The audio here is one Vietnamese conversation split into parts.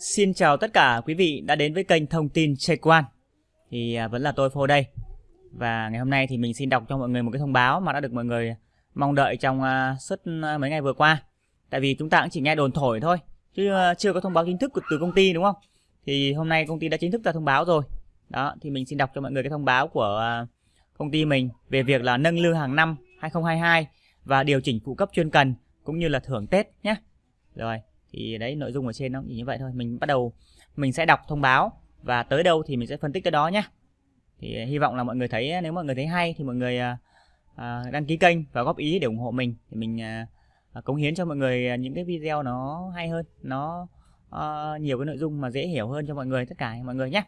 Xin chào tất cả quý vị đã đến với kênh thông tin Check Quan. Thì à, vẫn là tôi Phô đây. Và ngày hôm nay thì mình xin đọc cho mọi người một cái thông báo mà đã được mọi người mong đợi trong à, suốt à, mấy ngày vừa qua. Tại vì chúng ta cũng chỉ nghe đồn thổi thôi, Chứ chưa có thông báo chính thức từ công ty, đúng không? Thì hôm nay công ty đã chính thức ra thông báo rồi. Đó, thì mình xin đọc cho mọi người cái thông báo của công ty mình Về việc là nâng lương hàng năm 2022 Và điều chỉnh phụ cấp chuyên cần cũng như là thưởng Tết nhé. Rồi thì đấy nội dung ở trên nó chỉ như vậy thôi. Mình bắt đầu mình sẽ đọc thông báo và tới đâu thì mình sẽ phân tích tới đó nhé thì à, hy vọng là mọi người thấy à, nếu mọi người thấy hay thì mọi người à, à, đăng ký kênh và góp ý để ủng hộ mình. Thì mình à, cống hiến cho mọi người những cái video nó hay hơn nó à, nhiều cái nội dung mà dễ hiểu hơn cho mọi người tất cả mọi người nhé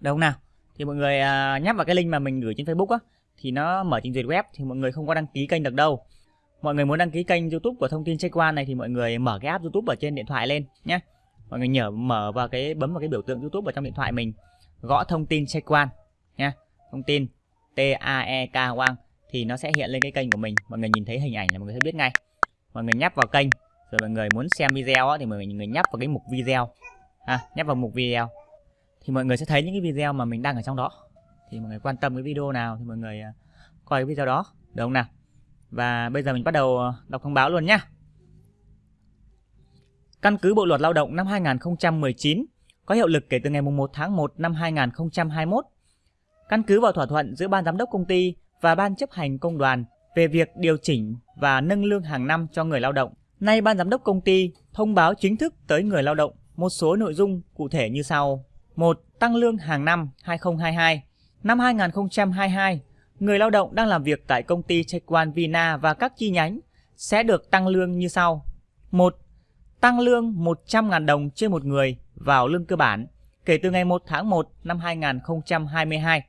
đâu nào? Thì mọi người à, nhấp vào cái link mà mình gửi trên Facebook á thì nó mở trình duyệt web thì mọi người không có đăng ký kênh được đâu mọi người muốn đăng ký kênh youtube của thông tin check one này thì mọi người mở cái app youtube ở trên điện thoại lên nhé. Mọi người nhớ mở vào cái bấm vào cái biểu tượng youtube ở trong điện thoại mình. Gõ thông tin check one nha thông tin t a e k one thì nó sẽ hiện lên cái kênh của mình. Mọi người nhìn thấy hình ảnh là mọi người sẽ biết ngay. Mọi người nhấp vào kênh rồi mọi người muốn xem video thì mọi người nhấp vào cái mục video. À, nhấp vào mục video. Thì mọi người sẽ thấy những cái video mà mình đăng ở trong đó. Thì mọi người quan tâm cái video nào thì mọi người à, coi cái video đó. Được không nào? Và bây giờ mình bắt đầu ờ, đọc thông báo luôn nhé. Căn cứ Bộ Luật Lao động năm 2019 có hiệu lực kể từ ngày 1 tháng 1 năm 2021. Căn cứ vào thỏa thuận giữa Ban Giám đốc công ty và Ban chấp hành công đoàn về việc điều chỉnh và nâng lương hàng năm cho người lao động. Nay Ban Giám đốc công ty thông báo chính thức tới người lao động một số nội dung cụ thể như sau. 1. Tăng lương hàng năm 2022. Năm 2022, người lao động đang làm việc tại công ty Chequan Vina và các chi nhánh sẽ được tăng lương như sau. 1. Tăng lương 100.000 đồng trên một người vào lương cơ bản kể từ ngày 1 tháng 1 năm 2022.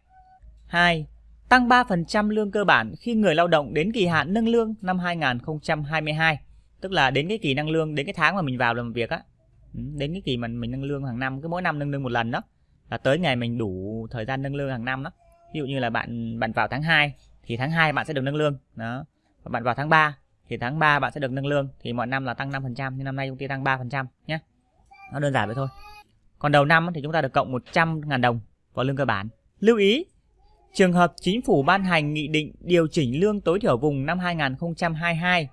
2. Tăng 3% lương cơ bản khi người lao động đến kỳ hạn nâng lương năm 2022, tức là đến cái kỳ nâng lương, đến cái tháng mà mình vào làm việc á. Ừ, đến cái kỳ mà mình nâng lương hàng năm, cứ mỗi năm nâng lương một lần đó. Là tới ngày mình đủ thời gian nâng lương hàng năm đó ví dụ như là bạn bạn vào tháng 2 thì tháng 2 bạn sẽ được nâng lương, đó. Và bạn vào tháng 3 thì tháng 3 bạn sẽ được nâng lương thì mọi năm là tăng 5% nhưng năm nay công ty tăng 3% nhé. Nó đơn giản vậy thôi. Còn đầu năm thì chúng ta được cộng 100.000 đồng vào lương cơ bản. Lưu ý, trường hợp chính phủ ban hành nghị định điều chỉnh lương tối thiểu vùng năm 2022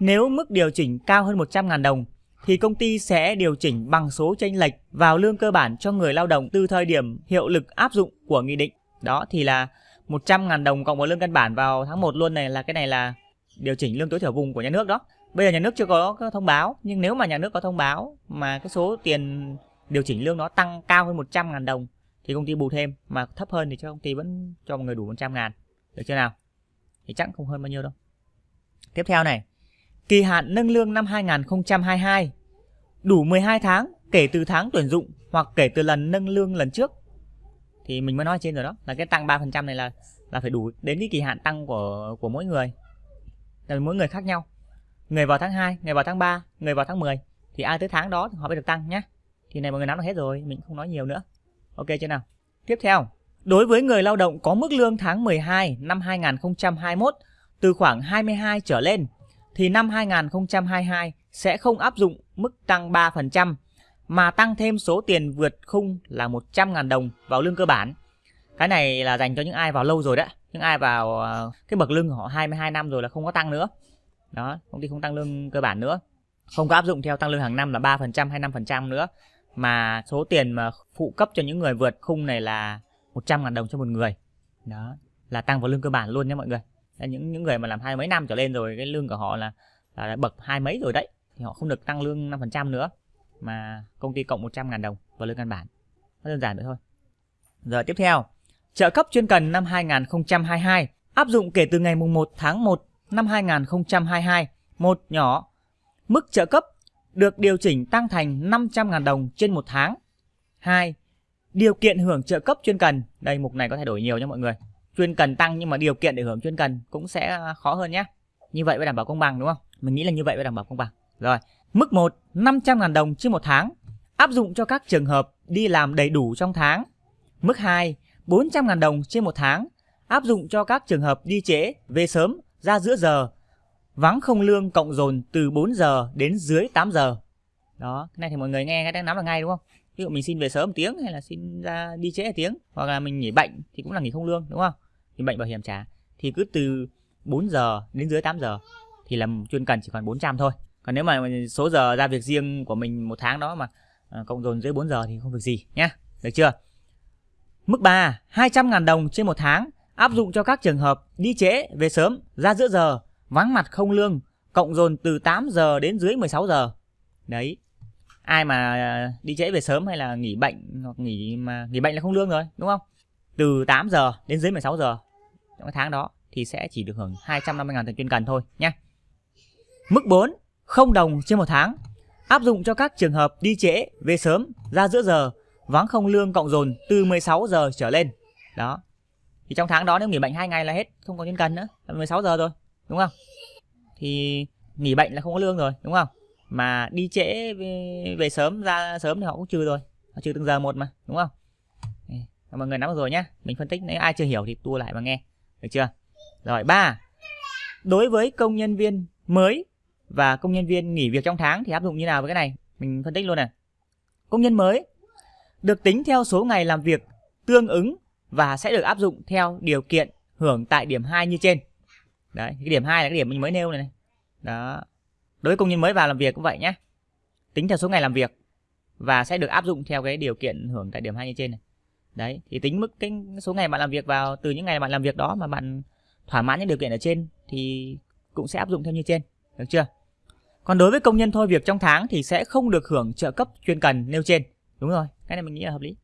nếu mức điều chỉnh cao hơn 100.000 đồng thì công ty sẽ điều chỉnh bằng số chênh lệch vào lương cơ bản cho người lao động từ thời điểm hiệu lực áp dụng của nghị định đó, thì là 100.000 đồng cộng với lương căn bản vào tháng 1 luôn này, là cái này là điều chỉnh lương tối thiểu vùng của nhà nước đó. Bây giờ nhà nước chưa có thông báo, nhưng nếu mà nhà nước có thông báo mà cái số tiền điều chỉnh lương nó tăng cao hơn 100.000 đồng thì công ty bù thêm, mà thấp hơn thì cho công ty vẫn cho mọi người đủ 100 ngàn. Được chưa nào? Thì chắc không hơn bao nhiêu đâu. Tiếp theo này, kỳ hạn nâng lương năm 2022 đủ 12 tháng kể từ tháng tuyển dụng hoặc kể từ lần nâng lương lần trước thì mình mới nói trên rồi đó, là cái tăng 3% này là là phải đủ đến cái kỳ hạn tăng của của mỗi người. Là mỗi người khác nhau. Người vào tháng 2 người vào tháng 3 người vào tháng 10 thì ai tới tháng đó thì họ mới được tăng nhé thì này mọi người nắm được hết rồi, mình không nói nhiều nữa. Ok chưa nào? Tiếp theo, đối với người lao động có mức lương tháng 12 năm 2021 từ khoảng 22 trở lên, thì năm 2022 sẽ không áp dụng mức tăng 3% mà tăng thêm số tiền vượt khung là 100.000 đồng vào lương cơ bản. Cái này là dành cho những ai vào lâu rồi đấy. Những ai vào ờ, cái bậc lương của họ 22 năm rồi là không có tăng nữa. Đó, công ty không tăng lương cơ bản nữa. Không có áp dụng theo tăng lương hàng năm là 3% hay 5% nữa. Mà số tiền mà phụ cấp cho những người vượt khung này là 100.000 đồng cho một người. Đó, là tăng vào lương cơ bản luôn nhé mọi người. Là những những người mà làm hai mấy năm trở lên rồi cái lương của họ là là bậc hai mấy rồi đấy thì họ không được tăng lương 5% nữa mà công ty cộng 100.000 đồng vào lương căn bản. Nó đơn giản vậy thôi. Giờ tiếp theo, trợ cấp chuyên cần năm 2022 áp dụng kể từ ngày mùng 1 tháng 1 năm 2022. Một nhỏ, mức trợ cấp được điều chỉnh tăng thành 500.000 đồng trên một tháng. 2. Điều kiện hưởng trợ cấp chuyên cần. Đây mục này có thay đổi nhiều nha mọi người. Chuyên cần tăng nhưng mà điều kiện để hưởng chuyên cần cũng sẽ khó hơn nhé. Như vậy mới đảm bảo công bằng đúng không? Mình nghĩ là như vậy mới đảm bảo công bằng. Rồi, Mức 1 500.000 đồng trên một tháng. Áp dụng cho các trường hợp đi làm đầy đủ trong tháng. Mức 2 400.000 đồng trên một tháng. Áp dụng cho các trường hợp đi trễ, về sớm, ra giữa giờ, vắng không lương cộng dồn từ 4 giờ đến dưới 8 giờ. đó cái này thì mọi người nghe đang nắm là ngay đúng không? Ví dụ mình xin về sớm một tiếng hay là xin ra đi trễ một tiếng hoặc là mình nghỉ bệnh thì cũng là nghỉ không lương đúng không? Nghỉ bệnh bảo hiểm trả. Thì cứ từ 4 giờ đến dưới 8 giờ thì là chuyên cần chỉ còn 400 thôi còn nếu mà số giờ ra việc riêng của mình một tháng đó mà à, cộng dồn dưới 4 giờ thì không việc gì nhé được chưa? Mức 3 200.000 đồng trên một tháng áp dụng cho các trường hợp đi trễ về sớm ra giữa giờ vắng mặt không lương cộng dồn từ 8 giờ đến dưới 16 giờ. Đấy. Ai mà đi trễ về sớm hay là nghỉ bệnh hoặc nghỉ mà nghỉ bệnh là không lương rồi đúng không? Từ 8 giờ đến dưới 16 giờ trong cái tháng đó thì sẽ chỉ được hưởng 250.000 tiền chuyên cần thôi nhé mức 4 không đồng trên một tháng. Áp dụng cho các trường hợp đi trễ về sớm ra giữa giờ vắng không lương cộng dồn từ 16 giờ trở lên. Đó. Thì trong tháng đó nếu nghỉ bệnh hai ngày là hết không có nhân cần nữa là 16 giờ rồi đúng không? Thì nghỉ bệnh là không có lương rồi đúng không? Mà đi trễ về, về sớm ra sớm thì họ cũng trừ rồi họ trừ từng giờ một mà đúng không? Mọi người nắm rồi nhá. Mình phân tích nếu ai chưa hiểu thì tua lại mà nghe được chưa? Rồi ba. Đối với công nhân viên mới và công nhân viên nghỉ việc trong tháng thì áp dụng như nào với cái này? Mình phân tích luôn này. Công nhân mới được tính theo số ngày làm việc tương ứng và sẽ được áp dụng theo điều kiện hưởng tại điểm 2 như trên. Đấy cái điểm 2 là cái điểm mình mới nêu này, này. đó. Đối với công nhân mới vào làm việc cũng vậy nhé tính theo số ngày làm việc và sẽ được áp dụng theo cái điều kiện hưởng tại điểm 2 như trên này. Đấy thì tính mức cái số ngày bạn làm việc vào từ những ngày bạn làm việc đó mà bạn thỏa mãn những điều kiện ở trên thì cũng sẽ áp dụng theo như trên. Được chưa? Còn đối với công nhân thôi, việc trong tháng thì sẽ không được hưởng trợ cấp chuyên cần nêu trên. Đúng rồi, cái này mình nghĩ là hợp lý.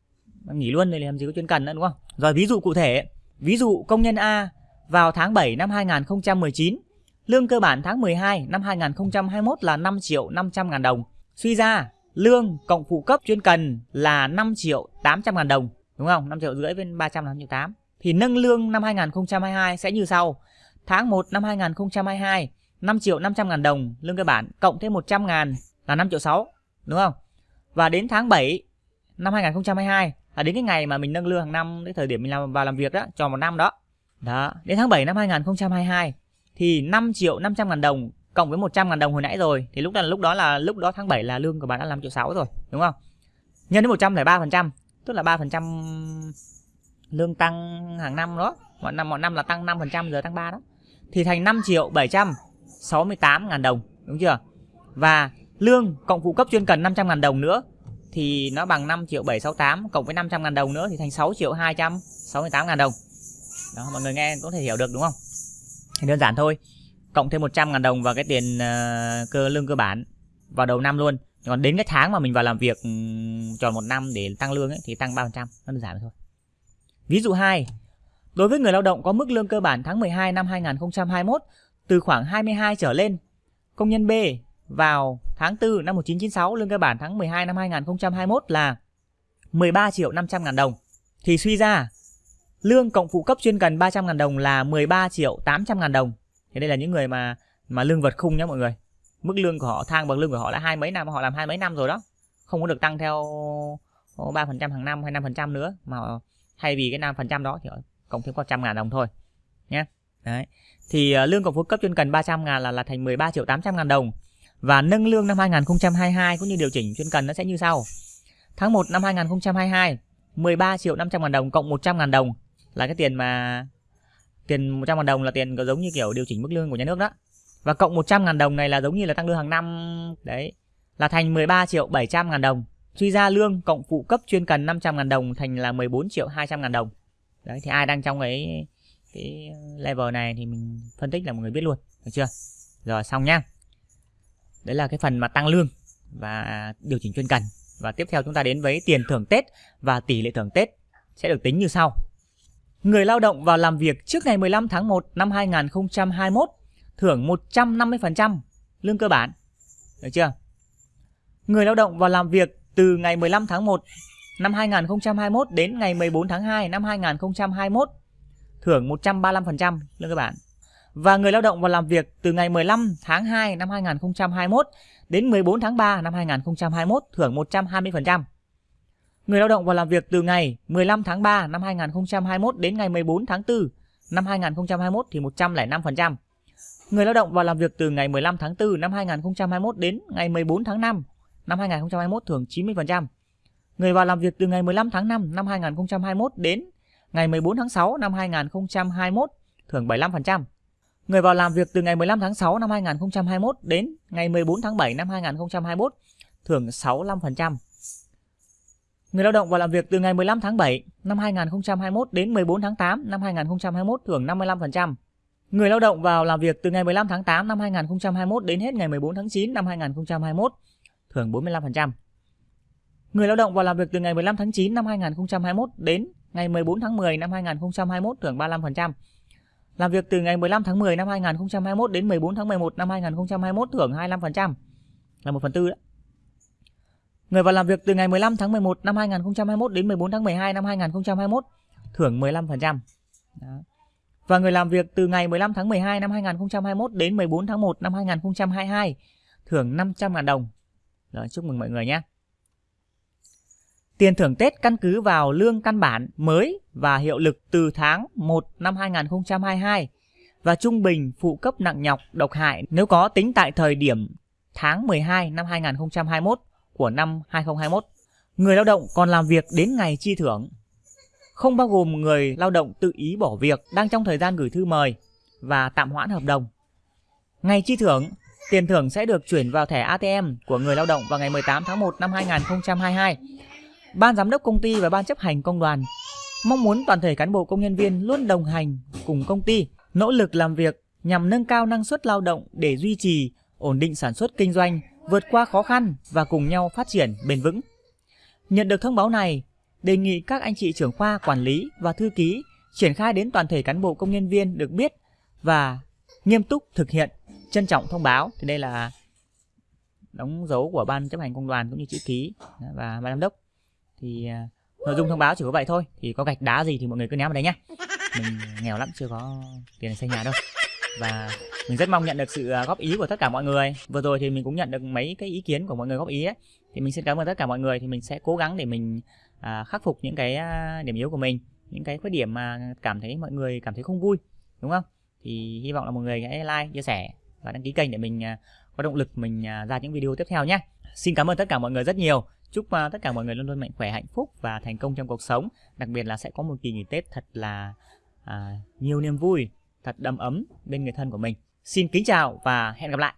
Mình nghỉ luôn thì làm gì có chuyên cần nữa, đúng không? Rồi, ví dụ cụ thể, ví dụ công nhân A vào tháng 7 năm 2019 lương cơ bản tháng 12 năm 2021 là 5 triệu 500 ngàn đồng. Suy ra, lương cộng phụ cấp chuyên cần là 5 triệu 800 ngàn đồng, đúng không? 5 triệu rưỡi với 300 là 5 triệu 8 thì nâng lương năm 2022 sẽ như sau. Tháng 1 năm 2022 5 triệu 500 ngàn đồng lương cơ bản cộng thêm 100 ngàn là 5 triệu 6 đúng không? Và đến tháng 7 năm 2022 là đến cái ngày mà mình nâng lương hàng năm cái thời điểm mình làm vào làm việc đó tròn một năm đó. Đó, đến tháng 7 năm 2022 thì 5 triệu 500 ngàn đồng cộng với 100 ngàn đồng hồi nãy rồi thì lúc đó lúc đó là lúc đó tháng 7 là lương của bạn đã 5 triệu 6 rồi đúng không? Nhân đến 103% tức là 3% lương tăng hàng năm đó, mọi năm mọi năm là tăng 5% giờ tăng 3 đó. Thì thành 5 triệu 700 68.000 đồng đúng chưa? Và lương cộng phụ cấp chuyên cần 500.000 đồng nữa thì nó bằng 5 triệu 768 cộng với 500.000 đồng nữa thì thành 6 triệu 268.000 đồng. Đó mọi người nghe có thể hiểu được đúng không? Thì đơn giản thôi cộng thêm 100.000 đồng vào cái tiền uh, cơ lương cơ bản vào đầu năm luôn. Còn đến cái tháng mà mình vào làm việc ừ, tròn một năm để tăng lương ấy, thì tăng 3% nó đơn giản thôi. Ví dụ 2 đối với người lao động có mức lương cơ bản tháng 12 năm 2021 từ khoảng 22 trở lên, công nhân B vào tháng 4 năm 1996 lương cơ bản tháng 12 năm 2021 là 13 triệu 500 ngàn đồng. Thì suy ra, lương cộng phụ cấp chuyên cần 300 ngàn đồng là 13 triệu 800 ngàn đồng. Thì đây là những người mà mà lương vật khung nhé mọi người. Mức lương của họ, thang bằng lương của họ là hai mấy năm, họ làm hai mấy năm rồi đó. Không có được tăng theo ba phần trăm hàng năm hay năm phần trăm nữa, mà thay vì cái năm phần trăm đó thì cộng thêm có trăm ngàn đồng thôi nhé đấy thì ờ, lương cộng phụ cấp chuyên cần 300 ngàn là là thành 13 triệu 800 ngàn đồng. Và nâng lương năm 2022 cũng như điều chỉnh chuyên cần nó sẽ như sau. Tháng 1 năm 2022 13 triệu 500 ngàn đồng cộng 100 ngàn đồng là cái tiền mà, tiền 100 ngàn đồng là tiền có giống như kiểu điều chỉnh mức lương của nhà nước đó. Và cộng 100 ngàn đồng này là giống như là tăng lương hàng năm. Đấy, là thành 13 triệu 700 ngàn đồng. Suy ra lương cộng phụ cấp chuyên cần 500 ngàn đồng thành là 14 triệu 200 ngàn đồng. Đấy, thì ai đang trong cái cái level này thì mình phân tích là mọi người biết luôn, được chưa rồi, xong nhá đấy là cái phần mà tăng lương và điều chỉnh chuyên cần và tiếp theo chúng ta đến với tiền thưởng Tết và tỷ lệ thưởng Tết sẽ được tính như sau người lao động vào làm việc trước ngày 15 tháng 1 năm 2021 thưởng 150% lương cơ bản. Được chưa? Người lao động vào làm việc từ ngày 15 tháng 1 năm 2021 đến ngày 14 tháng 2 năm 2021 thưởng 135% lương cơ bản. Và người lao động vào làm việc từ ngày 15 tháng 2 năm 2021 đến 14 tháng 3 năm 2021 thưởng 120%. Người lao động vào làm việc từ ngày 15 tháng 3 năm 2021 đến ngày 14 tháng 4 năm 2021 thì 105%. Người lao động vào làm việc từ ngày 15 tháng 4 năm 2021 đến ngày 14 tháng 5 năm 2021 thưởng 90%. Người vào làm việc từ ngày 15 tháng 5 năm 2021 đến ngày 14 tháng 6 năm 2021 thưởng 75%. Người vào làm việc từ ngày 15 tháng 6 năm 2021 đến ngày 14 tháng 7 năm 2021 thưởng 65%. Người lao động vào làm việc từ ngày 15 tháng 7 năm 2021 đến 14 tháng 8 năm 2021 thưởng 55%. Người lao động vào làm việc từ ngày 15 tháng 8 năm 2021 đến hết ngày 14 tháng 9 năm 2021 thưởng 45%. Người lao động vào làm việc từ ngày 15 tháng 9 năm 2021 đến ngày 14 tháng 10 năm 2021 thưởng 35%. Làm việc từ ngày 15 tháng 10 năm 2021 đến 14 tháng 11 năm 2021 thưởng 25%. Là 1 phần tư đó. Người vào làm việc từ ngày 15 tháng 11 năm 2021 đến 14 tháng 12 năm 2021 thưởng 15%. Đó. Và người làm việc từ ngày 15 tháng 12 năm 2021 đến 14 tháng 1 năm 2022 thưởng 500.000 đồng. Rồi, chúc mừng mọi người nhé. Tiền thưởng Tết căn cứ vào lương căn bản mới và hiệu lực từ tháng 1 năm 2022 và trung bình phụ cấp nặng nhọc độc hại nếu có tính tại thời điểm tháng 12 năm 2021 của năm 2021. Người lao động còn làm việc đến ngày chi thưởng, không bao gồm người lao động tự ý bỏ việc đang trong thời gian gửi thư mời và tạm hoãn hợp đồng. Ngày chi thưởng, tiền thưởng sẽ được chuyển vào thẻ ATM của người lao động vào ngày 18 tháng 1 năm 2022. Ban giám đốc công ty và ban chấp hành công đoàn mong muốn toàn thể cán bộ công nhân viên luôn đồng hành cùng công ty, nỗ lực làm việc nhằm nâng cao năng suất lao động để duy trì ổn định sản xuất kinh doanh vượt qua khó khăn và cùng nhau phát triển bền vững. Nhận được thông báo này, đề nghị các anh chị trưởng khoa quản lý và thư ký triển khai đến toàn thể cán bộ công nhân viên được biết và nghiêm túc thực hiện, trân trọng thông báo. Thì đây là đóng dấu của ban chấp hành công đoàn cũng như chữ ký và ban giám đốc. Thì à, nội dung thông báo chỉ có vậy thôi. Thì có gạch đá gì thì mọi người cứ ném vào đấy nhé. Mình nghèo lắm chưa có tiền xây nhà đâu. Và mình rất mong nhận được sự à, góp ý của tất cả mọi người vừa rồi thì mình cũng nhận được mấy cái ý kiến của mọi người góp ý ấy thì mình xin cảm ơn tất cả mọi người thì mình sẽ cố gắng để mình à, khắc phục những cái à, điểm yếu của mình những cái khuyết điểm mà cảm thấy mọi người cảm thấy không vui đúng không thì hy vọng là mọi người hãy like chia sẻ và đăng ký kênh để mình có động lực mình ra những video tiếp theo nhé xin cảm ơn tất cả mọi người rất nhiều chúc uh, tất cả mọi người luôn luôn mạnh khỏe hạnh phúc và thành công trong cuộc sống đặc biệt là sẽ có một kỳ nghỉ tết thật là uh, nhiều niềm vui thật đầm ấm bên người thân của mình Xin kính chào và hẹn gặp lại.